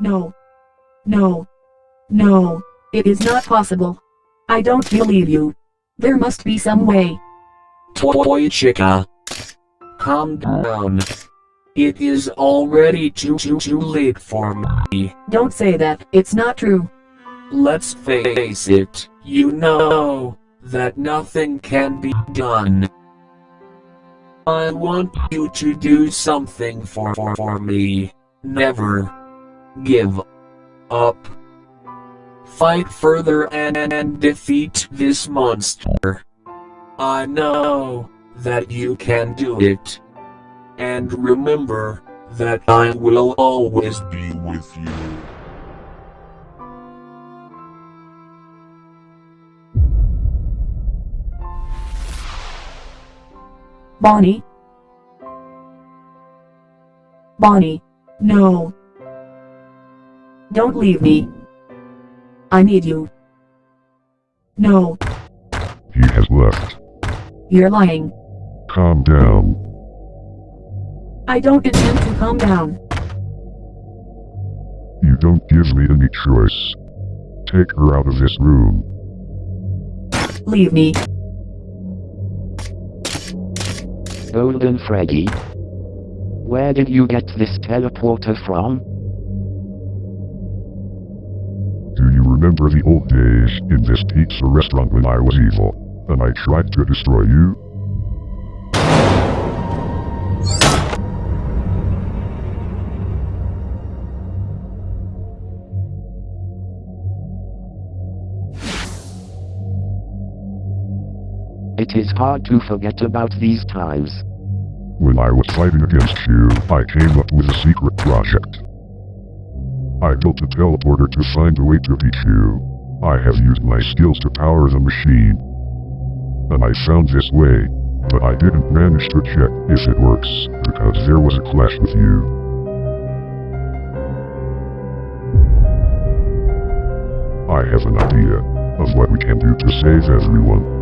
No. No. No. It is not possible. I don't believe you. There must be some way. Toy Chica. Calm down. It is already too too too late for me. Don't say that. It's not true. Let's face it, you know that nothing can be done. I want you to do something for, for, for me. Never give up. Fight further and, and defeat this monster. I know that you can do it. And remember that I will always be with you. Bonnie? Bonnie, no. Don't leave me. I need you. No, He has left. you're lying. Calm down. I don't intend to calm down. You don't give me any choice. Take her out of this room. Leave me. Golden Freddy? Where did you get this teleporter from? Remember the old days in this pizza restaurant when I was evil, and I tried to destroy you? It is hard to forget about these times. When I was fighting against you, I came up with a secret project. I built a teleporter to find a way to you. I have used my skills to power the machine. And I found this way, but I didn't manage to check if it works, because there was a clash with you. I have an idea of what we can do to save everyone.